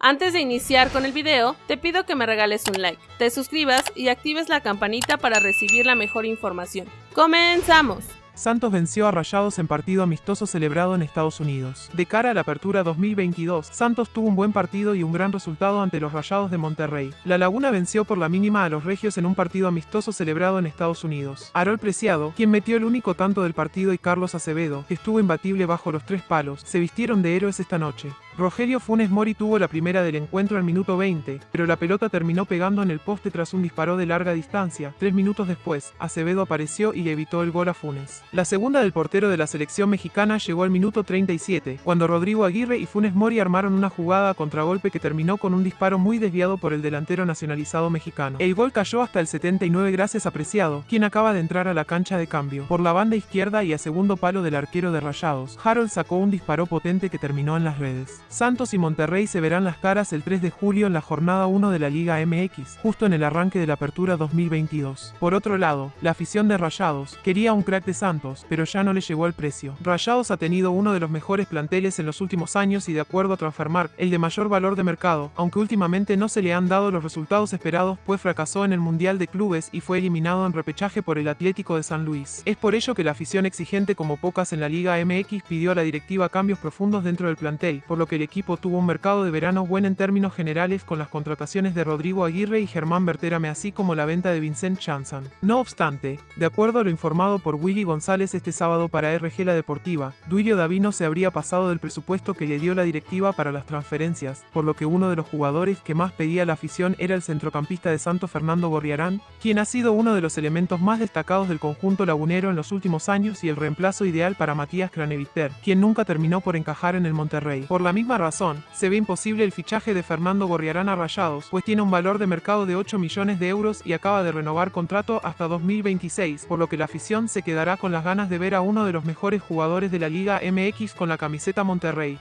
Antes de iniciar con el video, te pido que me regales un like, te suscribas y actives la campanita para recibir la mejor información. ¡Comenzamos! Santos venció a Rayados en partido amistoso celebrado en Estados Unidos. De cara a la apertura 2022, Santos tuvo un buen partido y un gran resultado ante los Rayados de Monterrey. La Laguna venció por la mínima a los Regios en un partido amistoso celebrado en Estados Unidos. Arol Preciado, quien metió el único tanto del partido y Carlos Acevedo, que estuvo imbatible bajo los tres palos, se vistieron de héroes esta noche. Rogelio Funes Mori tuvo la primera del encuentro al minuto 20, pero la pelota terminó pegando en el poste tras un disparo de larga distancia. Tres minutos después, Acevedo apareció y evitó el gol a Funes. La segunda del portero de la selección mexicana llegó al minuto 37, cuando Rodrigo Aguirre y Funes Mori armaron una jugada a contragolpe que terminó con un disparo muy desviado por el delantero nacionalizado mexicano. El gol cayó hasta el 79 gracias a Preciado, quien acaba de entrar a la cancha de cambio. Por la banda izquierda y a segundo palo del arquero de Rayados, Harold sacó un disparo potente que terminó en las redes. Santos y Monterrey se verán las caras el 3 de julio en la jornada 1 de la Liga MX, justo en el arranque de la apertura 2022. Por otro lado, la afición de Rayados quería un crack de Santos, pero ya no le llegó el precio. Rayados ha tenido uno de los mejores planteles en los últimos años y de acuerdo a Transfermarkt, el de mayor valor de mercado, aunque últimamente no se le han dado los resultados esperados pues fracasó en el Mundial de Clubes y fue eliminado en repechaje por el Atlético de San Luis. Es por ello que la afición exigente como pocas en la Liga MX pidió a la directiva cambios profundos dentro del plantel, por lo que el equipo tuvo un mercado de verano bueno en términos generales con las contrataciones de Rodrigo Aguirre y Germán Berterame así como la venta de Vincent Chanson. No obstante, de acuerdo a lo informado por Willy González este sábado para RG La Deportiva, Duilio Davino se habría pasado del presupuesto que le dio la directiva para las transferencias, por lo que uno de los jugadores que más pedía la afición era el centrocampista de Santo Fernando Gorriarán, quien ha sido uno de los elementos más destacados del conjunto lagunero en los últimos años y el reemplazo ideal para Matías Craneviter, quien nunca terminó por encajar en el Monterrey. Por la misma razón, se ve imposible el fichaje de Fernando Gorriarán a Rayados, pues tiene un valor de mercado de 8 millones de euros y acaba de renovar contrato hasta 2026, por lo que la afición se quedará con las ganas de ver a uno de los mejores jugadores de la Liga MX con la camiseta Monterrey.